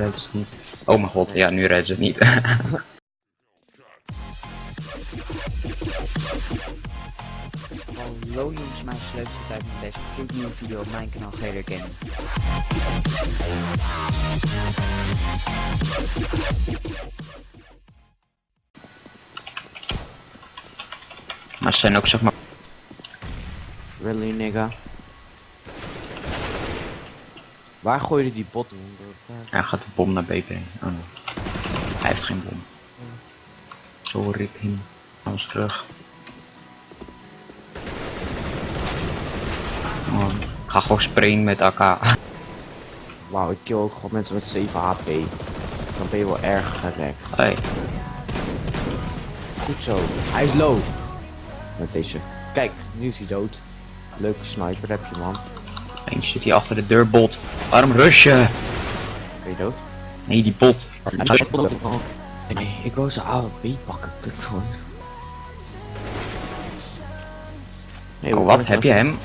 redden ze niet. Oh mijn god, ja, nu redden ze het niet. Hallo jongens, mijn sleuteltijd met deze gloednieuwe video op mijn kanaal Gator Gaming. maar ze zijn ook zeg maar... Really nigga. Waar gooi je die bot in? Hij gaat de bom naar BP. Oh. Hij heeft geen bom. Zo rip hem. Alles terug. Oh, ik ga gewoon sprayen met AK. Wauw, ik kill ook gewoon mensen met 7 HP. Dan ben je wel erg gerekt. Hey. Goed zo. Hij is low. Met deze. Kijk, nu is hij dood. Leuke sniper heb je man. Eentje zit hier achter de deur, bot. Waarom rush je? Ben je dood? Nee, die bot. Nee, ik wou zijn AWP pakken. Kut gewoon. Nee, Oh, wat? Heb je hem?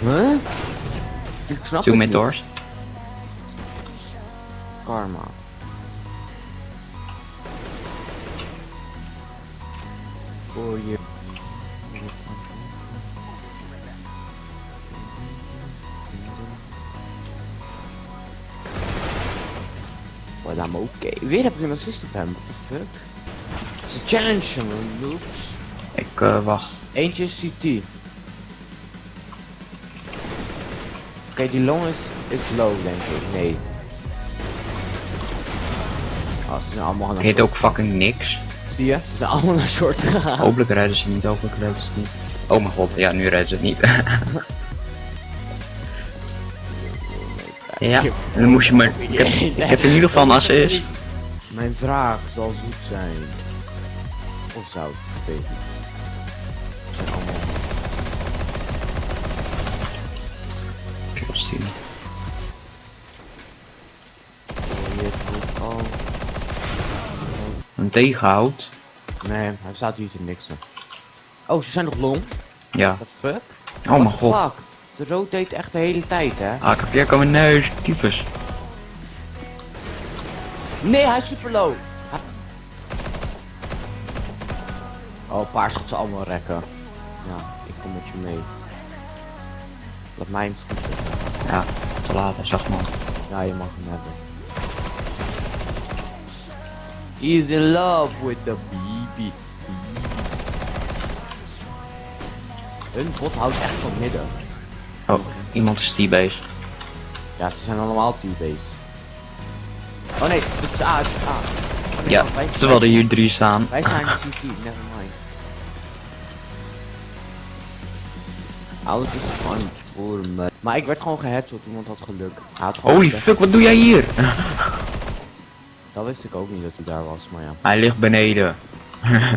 Huh? Ik snap Two doors. Karma. Voor je. Well, I'm okay. Weer heb ik een assist op hem, what the fuck? Het is een challenge, man, loops. Ik eh, wacht. Eentje is CT. Oké, die long is, is low, denk ik. Nee. Oh, ze zijn allemaal naar short. ook fucking niks. Zie je? Ze zijn allemaal naar short gegaan. Hopelijk redden ze niet, hopelijk redden ze niet. Oh mijn god, ja, nu redden ze het niet. ja, en dan moest je maar... Ik heb, ik heb in ieder geval een assist. Mijn vraag zal zoet zijn. Of zout, weet ik zijn allemaal... Kills die. Oh, al... Een tegenhoud. Nee, hij staat hier te niksen. Oh, ze zijn nog long? Ja. What the fuck? Oh mijn What god. fuck? Ze rotate echt de hele tijd, hè? Ah, ik heb weer komen neus. Tyfus. Nee, hij is super low. Hij- Oh, paars gaat ze allemaal rekken. Ja, ik kom met je mee. Laat mij hem. Ja, te laat, hij zag man. Ja, je mag hem hebben. He is in love with the baby. Hun bot houdt echt van midden. Oh, iemand is T-base. Ja, ze zijn allemaal T-base. Oh nee, het is A, het is A. Oh nee, Ja, wij- terwijl er hier drie staan. Wij zijn CT, never mind. Alles is gewoon voor me. Maar ik werd gewoon geheadshot, iemand had geluk. Hij had gewoon Holy fuck, wat doe jij hier? Dat wist ik ook niet dat hij daar was, maar ja. Hij ligt beneden.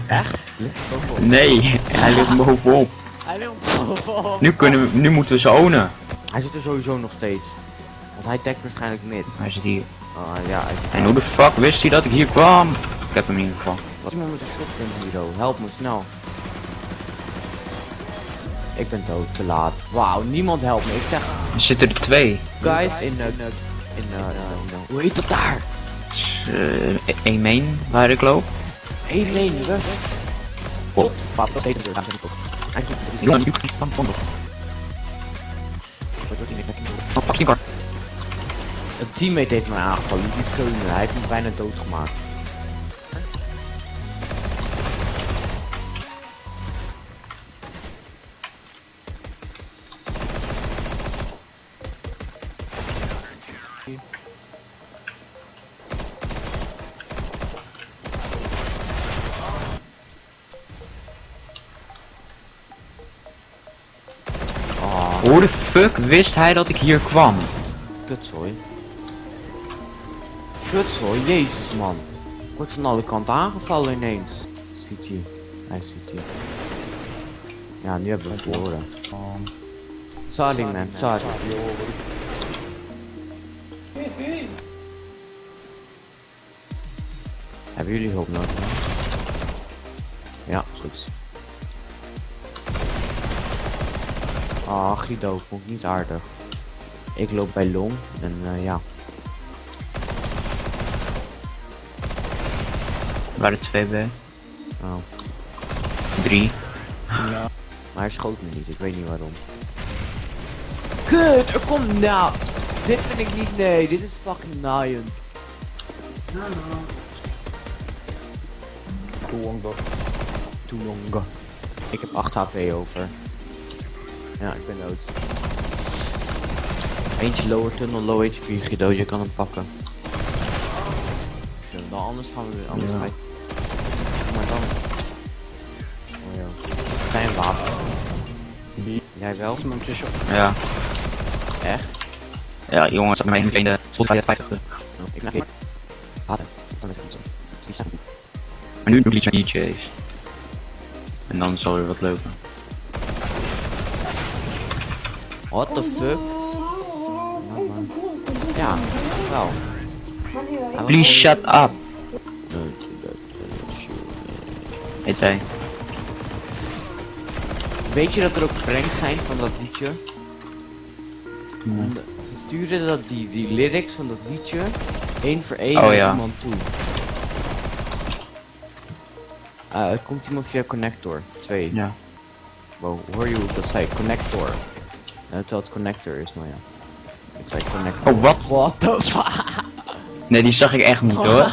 Echt? Ligt? Nee, hij ligt bovenop. Hij Nu, kunnen we, nu moeten we ze ownen. Hij zit er sowieso nog steeds. Want hij tagt waarschijnlijk mid. Hij zit hier. Ah ja, hij zit En hoe de fuck wist hij dat ik hier kwam? Ik heb hem in ieder geval. Wat iemand met een shotgun hero, help me snel. Ik ben dood, te laat. Wauw, niemand helpt me. Ik zeg, Er zitten er twee. guys, in de... In de... Hoe heet dat daar? Uh, main waar ik loop. Hé, nee, rush. Oh. Pap, dat heet het. Een teammate heeft mij aangevallen, die keunen. Hij heeft me bijna doodgemaakt. Hoe de fuck wist hij dat ik hier kwam? kutzooi. Kutzooi, jezus man. Ik word van alle kanten aangevallen ineens. Ziet hij. Hij ziet hier. Ja, nu hebben we verloren. Sorry man, sorry. Hebben jullie hulp nodig? Ja, goed. Ah, Guido vond ik niet aardig. Ik loop bij Long en eh, ja. Waar waren twee bij. Oh. Drie. Ja. Maar hij schoot me niet, ik weet niet waarom. Kut, er komt nou. Dit vind ik niet, nee, dit is fucking naaiend. Toonga. Toonga. Ik heb 8 HP over. Ja, ik ben dood. Eentje lower tunnel, low HP, Guido, je kan hem pakken. Zo, dan anders gaan we weer, anders Ja. ga ik... Maar dan... Oh ja. Geen wapen. Die Jij wel? Ja. Echt? Ja, jongens, ik ben mijn de had 50. Ik ga Water. Dan is het. Maar nu doe ik iets met DJ's. En dan zal weer wat lopen. What the fuck? Ja, wel. Please shut up. Heet zij. Weet je dat er ook pranks zijn van dat liedje? Ze stuurden dat die, die lyrics van dat liedje één voor één Oh, naar ja. iemand toe. Ah, er komt iemand via connector. Twee. Ja. Wow, hoor je hoe dat zei? Connector. Uh, terwijl het connector is, maar ja. Ik zei connector. Oh, wat? What the fuck? Nee, die zag ik echt niet hoor.